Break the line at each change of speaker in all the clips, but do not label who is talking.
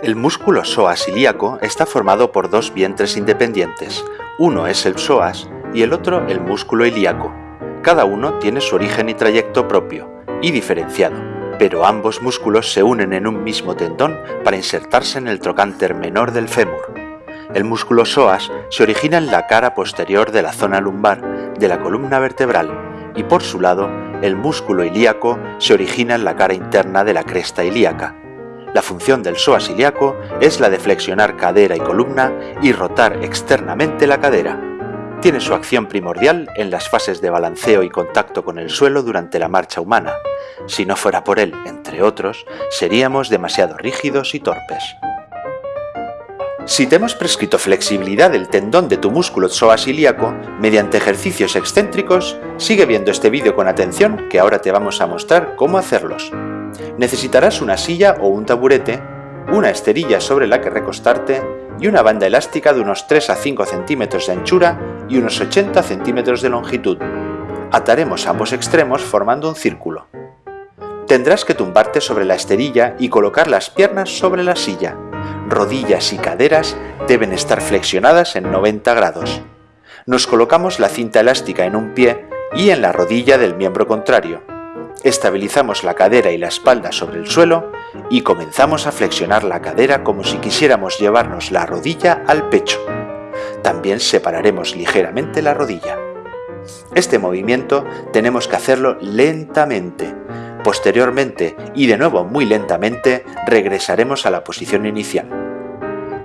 El músculo psoas ilíaco está formado por dos vientres independientes, uno es el psoas y el otro el músculo ilíaco. Cada uno tiene su origen y trayecto propio, y diferenciado, pero ambos músculos se unen en un mismo tendón para insertarse en el trocánter menor del fémur. El músculo psoas se origina en la cara posterior de la zona lumbar de la columna vertebral y por su lado el músculo ilíaco se origina en la cara interna de la cresta ilíaca. La función del psoas ilíaco es la de flexionar cadera y columna y rotar externamente la cadera. Tiene su acción primordial en las fases de balanceo y contacto con el suelo durante la marcha humana. Si no fuera por él, entre otros, seríamos demasiado rígidos y torpes. Si te hemos prescrito flexibilidad del tendón de tu músculo psoas ilíaco mediante ejercicios excéntricos, sigue viendo este vídeo con atención que ahora te vamos a mostrar cómo hacerlos. Necesitarás una silla o un taburete, una esterilla sobre la que recostarte y una banda elástica de unos 3 a 5 centímetros de anchura y unos 80 centímetros de longitud. Ataremos ambos extremos formando un círculo. Tendrás que tumbarte sobre la esterilla y colocar las piernas sobre la silla. Rodillas y caderas deben estar flexionadas en 90 grados. Nos colocamos la cinta elástica en un pie y en la rodilla del miembro contrario. Estabilizamos la cadera y la espalda sobre el suelo y comenzamos a flexionar la cadera como si quisiéramos llevarnos la rodilla al pecho. También separaremos ligeramente la rodilla. Este movimiento tenemos que hacerlo lentamente. Posteriormente, y de nuevo muy lentamente, regresaremos a la posición inicial.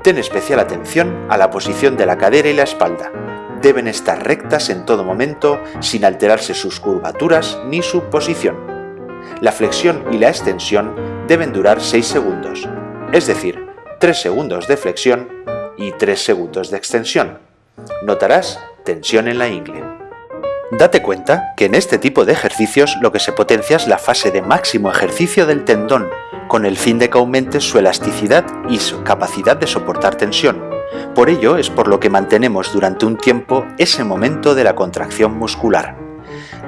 Ten especial atención a la posición de la cadera y la espalda, deben estar rectas en todo momento sin alterarse sus curvaturas ni su posición. La flexión y la extensión deben durar 6 segundos, es decir, 3 segundos de flexión y 3 segundos de extensión. Notarás tensión en la ingle. Date cuenta que en este tipo de ejercicios lo que se potencia es la fase de máximo ejercicio del tendón, con el fin de que aumente su elasticidad y su capacidad de soportar tensión, por ello es por lo que mantenemos durante un tiempo ese momento de la contracción muscular.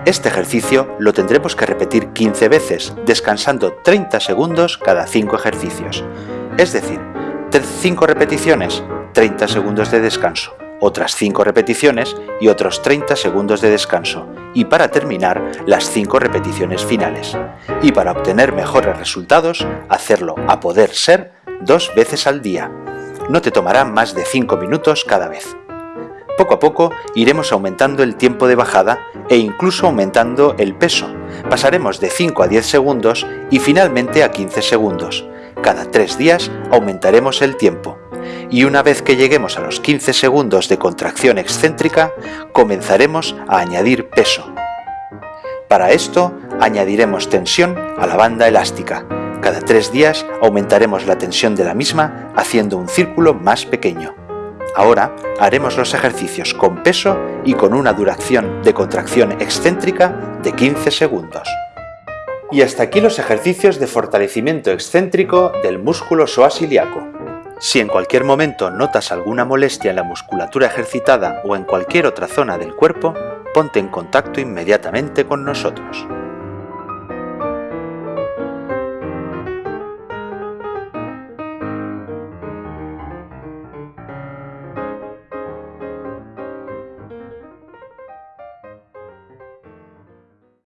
Este ejercicio lo tendremos que repetir 15 veces, descansando 30 segundos cada 5 ejercicios. Es decir, 5 repeticiones, 30 segundos de descanso, otras 5 repeticiones y otros 30 segundos de descanso, y para terminar, las 5 repeticiones finales. Y para obtener mejores resultados, hacerlo a poder ser dos veces al día, no te tomará más de 5 minutos cada vez. Poco a poco iremos aumentando el tiempo de bajada e incluso aumentando el peso. Pasaremos de 5 a 10 segundos y finalmente a 15 segundos. Cada 3 días aumentaremos el tiempo. Y una vez que lleguemos a los 15 segundos de contracción excéntrica, comenzaremos a añadir peso. Para esto, añadiremos tensión a la banda elástica, cada tres días aumentaremos la tensión de la misma haciendo un círculo más pequeño. Ahora haremos los ejercicios con peso y con una duración de contracción excéntrica de 15 segundos. Y hasta aquí los ejercicios de fortalecimiento excéntrico del músculo psoas ilíaco. Si en cualquier momento notas alguna molestia en la musculatura ejercitada o en cualquier otra zona del cuerpo, ponte en contacto inmediatamente con nosotros.